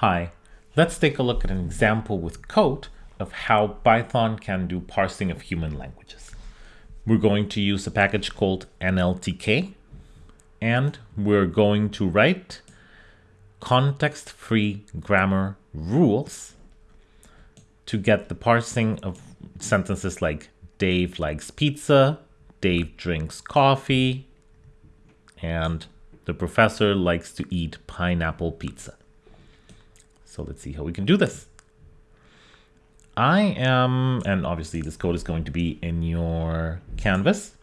Hi, let's take a look at an example with code of how Python can do parsing of human languages. We're going to use a package called NLTK and we're going to write context-free grammar rules to get the parsing of sentences like Dave likes pizza, Dave drinks coffee, and the professor likes to eat pineapple pizza. So let's see how we can do this. I am, and obviously this code is going to be in your canvas.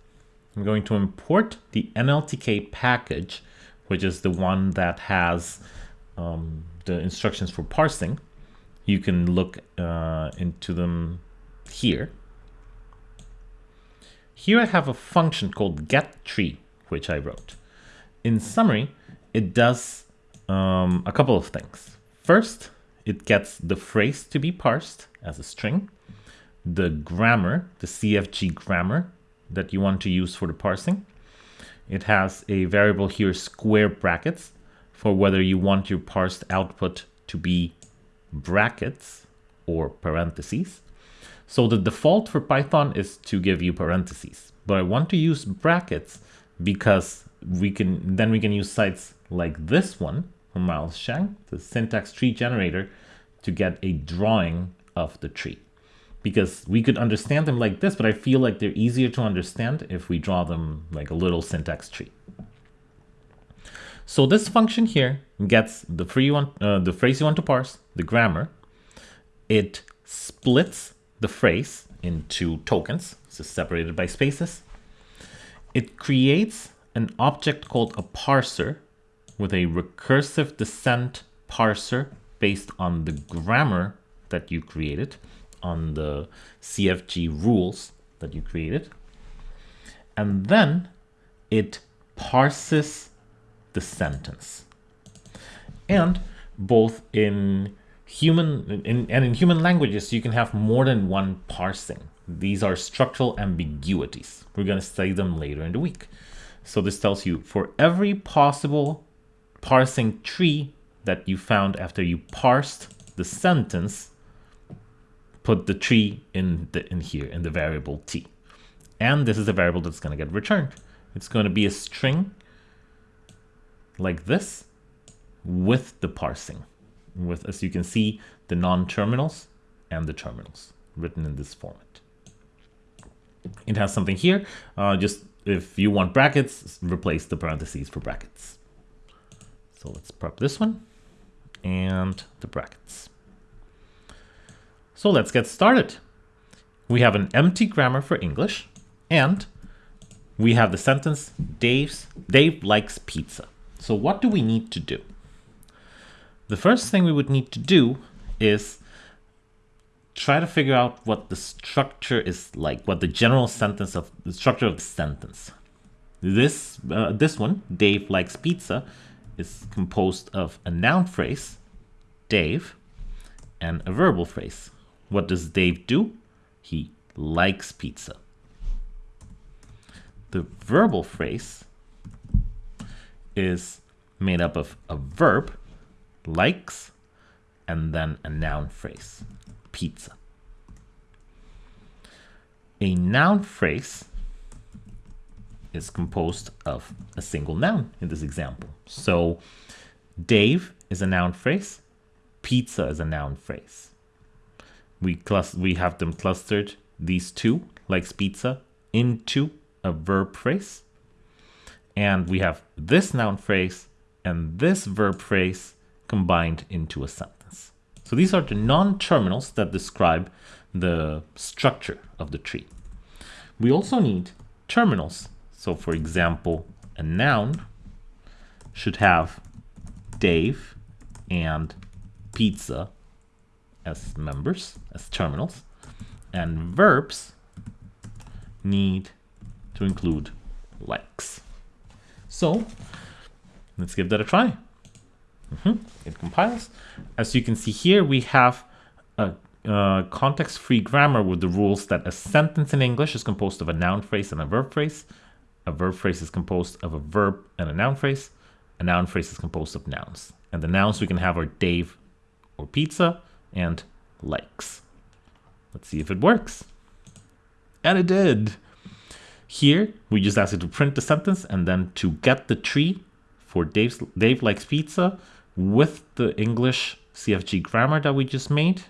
I'm going to import the NLTK package, which is the one that has um, the instructions for parsing. You can look uh, into them here. Here I have a function called getTree, which I wrote. In summary, it does um, a couple of things. First, it gets the phrase to be parsed as a string, the grammar, the CFG grammar that you want to use for the parsing. It has a variable here, square brackets, for whether you want your parsed output to be brackets or parentheses. So the default for Python is to give you parentheses, but I want to use brackets because we can then we can use sites like this one from Miles Shang, the syntax tree generator, to get a drawing of the tree. Because we could understand them like this, but I feel like they're easier to understand if we draw them like a little syntax tree. So this function here gets the, free one, uh, the phrase you want to parse, the grammar. It splits the phrase into tokens, so separated by spaces. It creates an object called a parser with a recursive descent parser based on the grammar that you created, on the CFG rules that you created. And then it parses the sentence. And both in human in, and in human languages, you can have more than one parsing. These are structural ambiguities. We're going to study them later in the week. So this tells you for every possible parsing tree that you found after you parsed the sentence, put the tree in the in here in the variable t. And this is a variable that's going to get returned. It's going to be a string like this with the parsing with, as you can see, the non-terminals and the terminals written in this format. It has something here, uh, just if you want brackets, replace the parentheses for brackets. So let's prep this one and the brackets. So let's get started. We have an empty grammar for English and we have the sentence Dave's, Dave likes pizza. So what do we need to do? The first thing we would need to do is try to figure out what the structure is like, what the general sentence of the structure of the sentence. This uh, this one, Dave likes pizza, is composed of a noun phrase, Dave, and a verbal phrase. What does Dave do? He likes pizza. The verbal phrase is made up of a verb likes, and then a noun phrase, pizza. A noun phrase is composed of a single noun in this example. So Dave is a noun phrase, pizza is a noun phrase. We, we have them clustered, these two, likes pizza, into a verb phrase. And we have this noun phrase and this verb phrase combined into a sentence. So these are the non-terminals that describe the structure of the tree. We also need terminals. So for example, a noun should have Dave and pizza as members, as terminals, and verbs need to include likes. So let's give that a try. Mm -hmm. It compiles. As you can see here, we have a, context-free grammar with the rules that a sentence in English is composed of a noun phrase and a verb phrase. A verb phrase is composed of a verb and a noun phrase. A noun phrase is composed of nouns. And the nouns we can have are Dave, or pizza and likes. Let's see if it works. And it did. Here, we just ask it to print the sentence and then to get the tree for Dave's, Dave likes pizza with the English CFG grammar that we just made.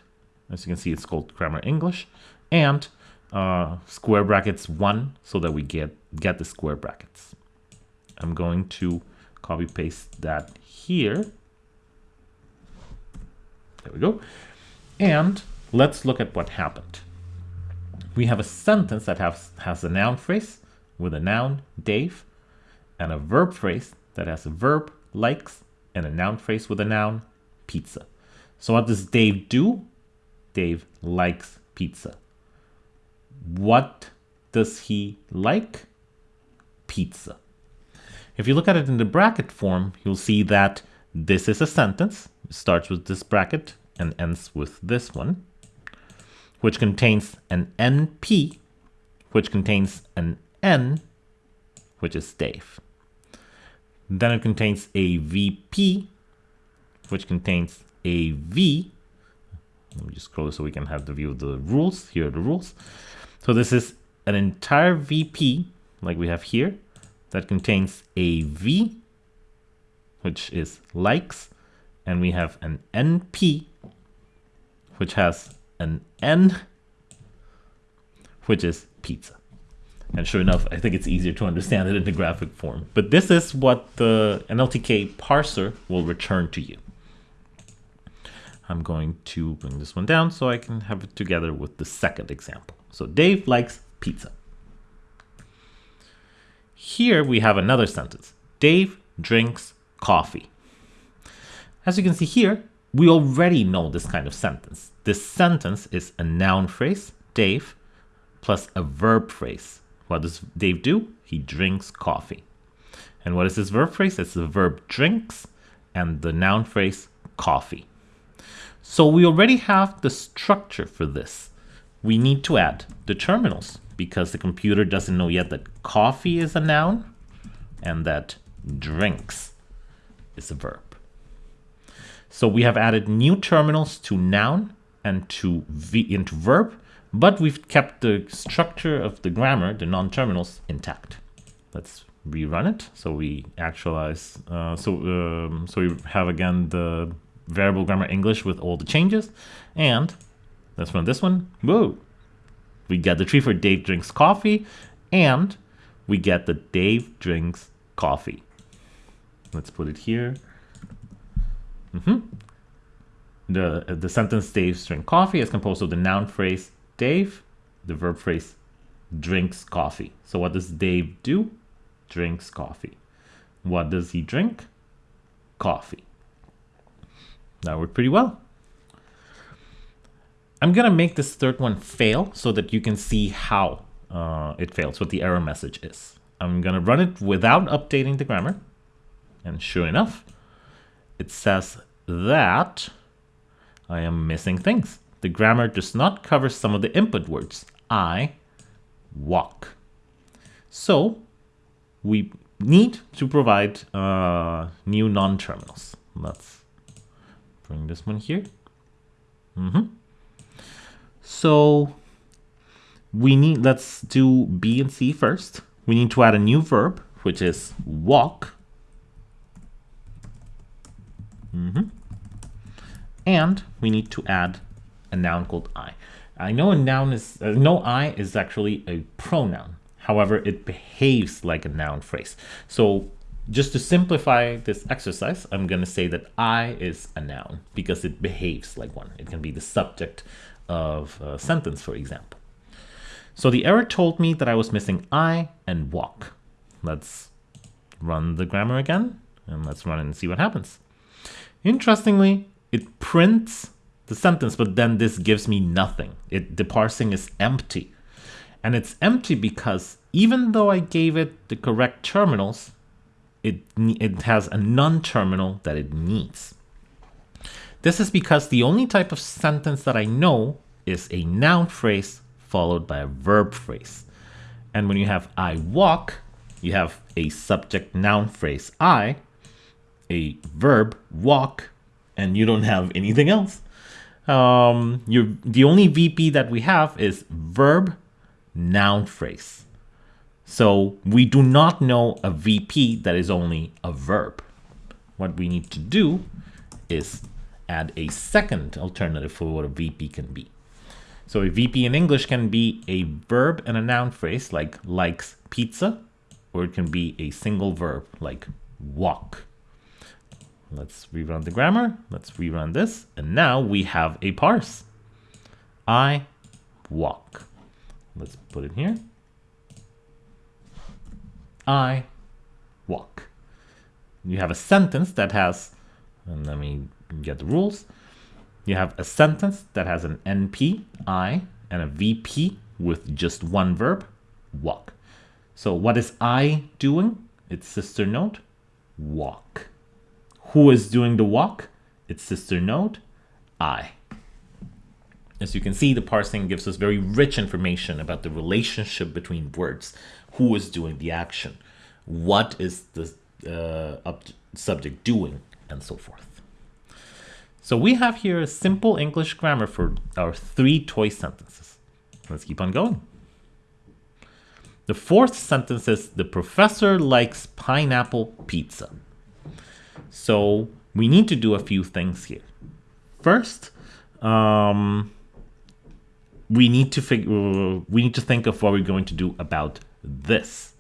As you can see, it's called grammar English. And uh, square brackets 1 so that we get, get the square brackets. I'm going to copy paste that here. There we go. And let's look at what happened. We have a sentence that has, has a noun phrase with a noun, Dave, and a verb phrase that has a verb, likes, and a noun phrase with a noun, pizza. So what does Dave do? Dave likes pizza. What does he like? Pizza. If you look at it in the bracket form, you'll see that this is a sentence. It starts with this bracket and ends with this one, which contains an NP, which contains an N, which is Dave. Then it contains a VP, which contains a V. Let me just scroll so we can have the view of the rules. Here are the rules. So this is an entire VP, like we have here, that contains a V, which is likes, and we have an NP, which has an N, which is pizza. And sure enough, I think it's easier to understand it in the graphic form. But this is what the NLTK parser will return to you. I'm going to bring this one down so I can have it together with the second example. So Dave likes pizza. Here we have another sentence. Dave drinks coffee. As you can see here, we already know this kind of sentence. This sentence is a noun phrase, Dave, plus a verb phrase, what does Dave do? He drinks coffee. And what is this verb phrase? It's the verb drinks and the noun phrase coffee. So we already have the structure for this. We need to add the terminals because the computer doesn't know yet that coffee is a noun and that drinks is a verb. So we have added new terminals to noun and to v into verb but we've kept the structure of the grammar, the non-terminals, intact. Let's rerun it. So we actualize, uh, so, um, so we have again the variable grammar English with all the changes. And let's run this one. Whoa! We get the tree for Dave drinks coffee and we get the Dave drinks coffee. Let's put it here. Mm -hmm. The, the sentence Dave drinks coffee is composed of the noun phrase Dave, the verb phrase, drinks coffee. So what does Dave do? Drinks coffee. What does he drink? Coffee. That worked pretty well. I'm going to make this third one fail so that you can see how uh, it fails, what the error message is. I'm going to run it without updating the grammar. And sure enough, it says that I am missing things the grammar does not cover some of the input words. I walk. So we need to provide uh, new non-terminals. Let's bring this one here. Mm -hmm. So we need, let's do B and C first. We need to add a new verb, which is walk. Mm -hmm. And we need to add a noun called I. I know a noun is, uh, no I is actually a pronoun. However, it behaves like a noun phrase. So just to simplify this exercise, I'm going to say that I is a noun because it behaves like one. It can be the subject of a sentence, for example. So the error told me that I was missing I and walk. Let's run the grammar again and let's run and see what happens. Interestingly, it prints the sentence, but then this gives me nothing. It, the parsing is empty. And it's empty because even though I gave it the correct terminals, it, it has a non-terminal that it needs. This is because the only type of sentence that I know is a noun phrase followed by a verb phrase. And when you have I walk, you have a subject noun phrase I, a verb walk, and you don't have anything else. Um, you're, the only VP that we have is verb noun phrase. So we do not know a VP that is only a verb. What we need to do is add a second alternative for what a VP can be. So a VP in English can be a verb and a noun phrase like likes pizza, or it can be a single verb like walk. Let's rerun the grammar. Let's rerun this. And now we have a parse. I walk. Let's put it here. I walk. You have a sentence that has, and let me get the rules. You have a sentence that has an NP, I, and a VP with just one verb, walk. So what is I doing? Its sister node, walk. Who is doing the walk? Its sister node, I. As you can see, the parsing gives us very rich information about the relationship between words. Who is doing the action? What is the uh, subject doing? And so forth. So we have here a simple English grammar for our three toy sentences. Let's keep on going. The fourth sentence is, the professor likes pineapple pizza. So we need to do a few things here. First, um, we need to figure we need to think of what we're going to do about this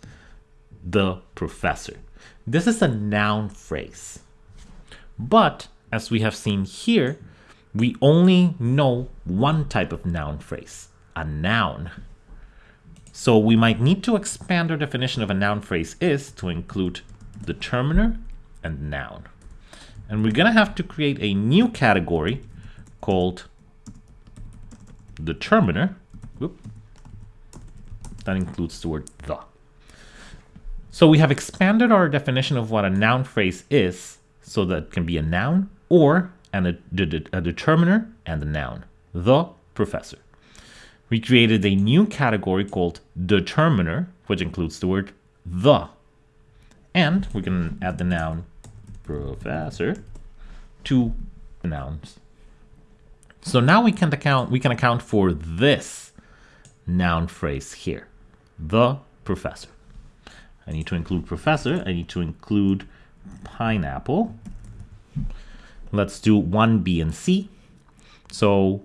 the professor this is a noun phrase but as we have seen here we only know one type of noun phrase a noun. So we might need to expand our definition of a noun phrase is to include determiner and noun. And we're gonna have to create a new category called determiner, whoop, that includes the word the. So we have expanded our definition of what a noun phrase is so that it can be a noun or an, a, a determiner and a noun, the professor. We created a new category called determiner, which includes the word the. And we can add the noun professor to the nouns so now we can account we can account for this noun phrase here, the professor. I need to include professor. I need to include pineapple. Let's do 1, B, and C. So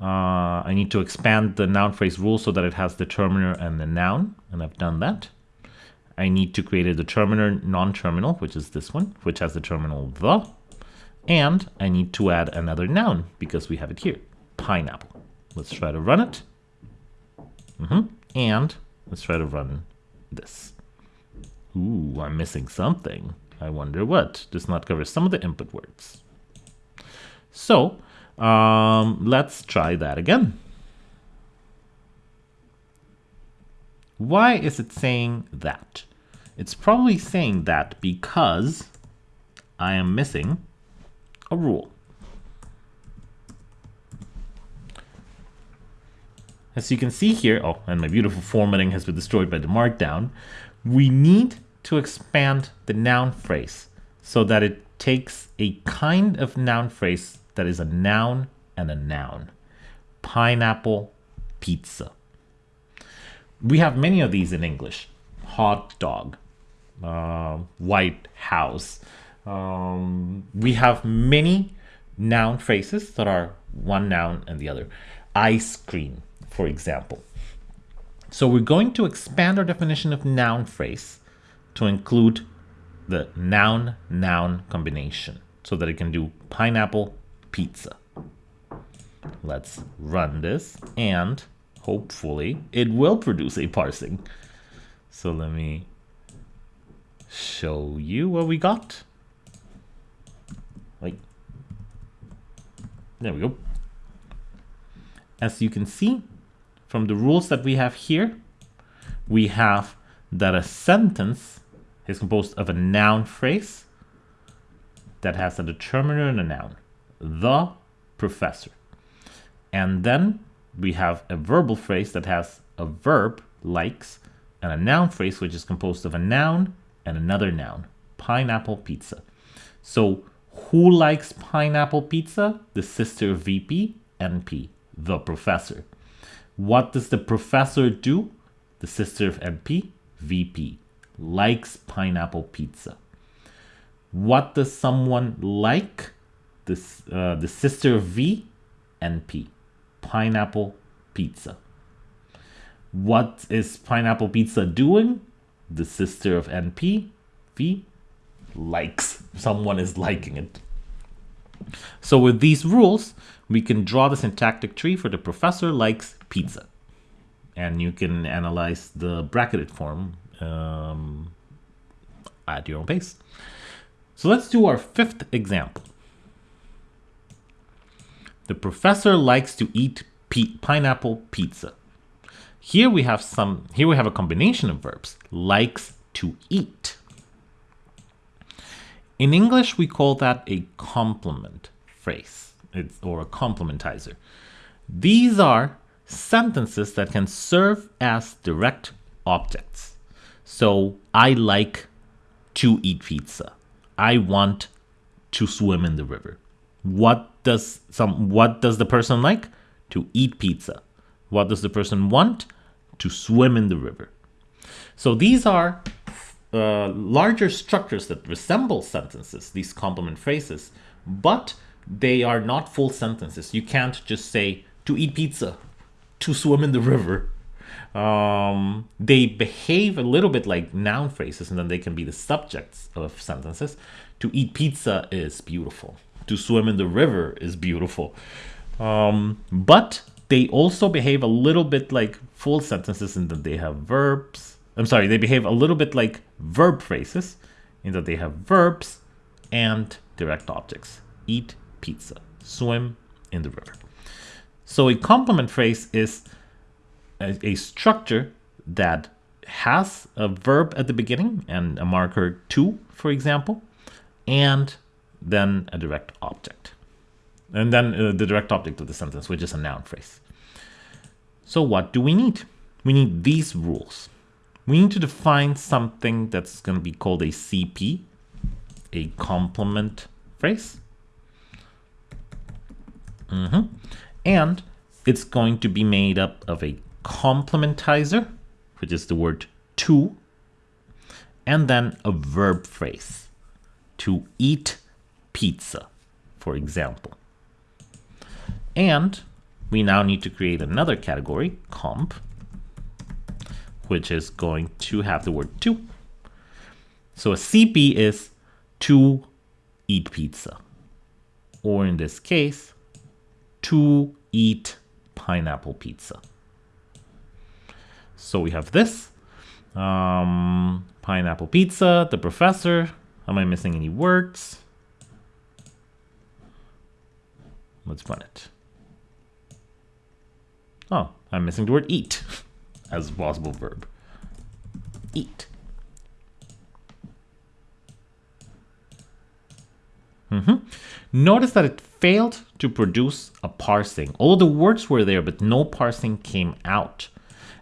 uh, I need to expand the noun phrase rule so that it has the determiner and the noun, and I've done that. I need to create a determiner non-terminal, which is this one, which has the terminal the. And I need to add another noun because we have it here, pineapple. Let's try to run it. Mm -hmm. And let's try to run this. Ooh, I'm missing something. I wonder what. Does not cover some of the input words. So um, let's try that again. Why is it saying that? It's probably saying that because I am missing a rule. As you can see here, oh, and my beautiful formatting has been destroyed by the markdown, we need to expand the noun phrase so that it takes a kind of noun phrase that is a noun and a noun. Pineapple pizza. We have many of these in English. Hot dog, uh, white house, um, we have many noun phrases that are one noun and the other. Ice cream, for example. So we're going to expand our definition of noun phrase to include the noun-noun combination so that it can do pineapple pizza. Let's run this and hopefully it will produce a parsing. So let me show you what we got. Like, there we go. As you can see from the rules that we have here, we have that a sentence is composed of a noun phrase that has a determiner and a noun. The professor. And then we have a verbal phrase that has a verb, likes, and a noun phrase which is composed of a noun and another noun, pineapple pizza. So Who likes pineapple pizza? The sister of VP, NP, the professor. What does the professor do? The sister of NP, VP, likes pineapple pizza. What does someone like? This, uh, the sister of V, NP, pineapple pizza. What is pineapple pizza doing? The sister of NP, V, likes. Someone is liking it. So with these rules, we can draw the syntactic tree for the professor likes pizza. And you can analyze the bracketed form um, at your own pace. So let's do our fifth example. The professor likes to eat pineapple pizza. Here we have some here we have a combination of verbs likes to eat. In English we call that a complement phrase it's, or a complementizer. These are sentences that can serve as direct objects. So I like to eat pizza. I want to swim in the river. What does some what does the person like? To eat pizza. What does the person want? To swim in the river. So these are uh, larger structures that resemble sentences, these complement phrases, but they are not full sentences. You can't just say to eat pizza, to swim in the river. Um, they behave a little bit like noun phrases and then they can be the subjects of sentences. To eat pizza is beautiful to swim in the river is beautiful. Um, but they also behave a little bit like full sentences in that they have verbs. I'm sorry, they behave a little bit like verb phrases in that they have verbs and direct objects. Eat pizza, swim in the river. So a complement phrase is a, a structure that has a verb at the beginning and a marker to, for example, and then a direct object. And then uh, the direct object of the sentence, which is a noun phrase. So what do we need? We need these rules. We need to define something that's going to be called a CP, a complement phrase. Mm -hmm. And it's going to be made up of a complementizer, which is the word to, and then a verb phrase, to eat pizza, for example. And we now need to create another category, comp, which is going to have the word to. So a CP is to eat pizza, or in this case, to eat pineapple pizza. So we have this, um, pineapple pizza, the professor. Am I missing any words? Let's run it. Oh, I'm missing the word eat as a possible verb. Eat. Mm -hmm. Notice that it failed to produce a parsing. All the words were there, but no parsing came out.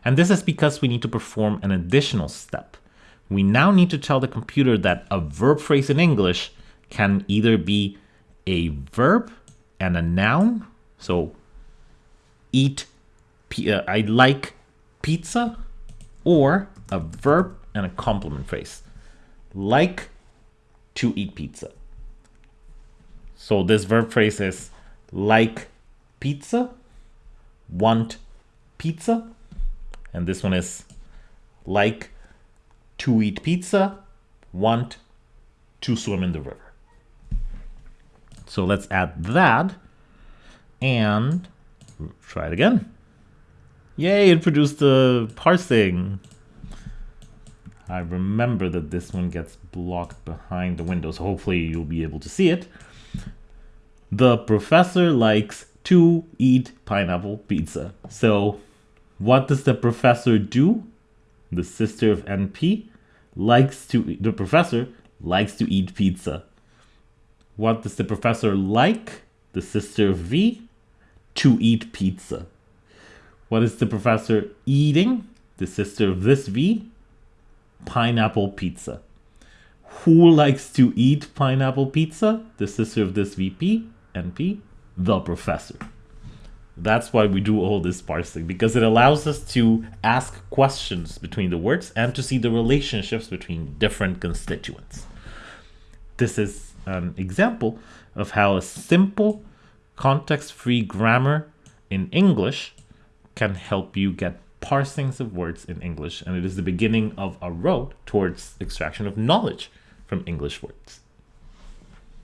And this is because we need to perform an additional step. We now need to tell the computer that a verb phrase in English can either be a verb and a noun. So eat, uh, I like pizza, or a verb and a complement phrase. Like to eat pizza. So this verb phrase is like pizza, want pizza, and this one is like to eat pizza, want to swim in the river. So let's add that and try it again. Yay, it produced the parsing. I remember that this one gets blocked behind the window, so hopefully you'll be able to see it. The professor likes to eat pineapple pizza. So what does the professor do? The sister of NP likes to, the professor likes to eat pizza. What does the professor like? The sister of V? To eat pizza. What is the professor eating? The sister of this V? Pineapple pizza. Who likes to eat pineapple pizza? The sister of this VP, NP, the professor. That's why we do all this parsing because it allows us to ask questions between the words and to see the relationships between different constituents. This is an example of how a simple context-free grammar in English can help you get parsings of words in English and it is the beginning of a road towards extraction of knowledge from English words.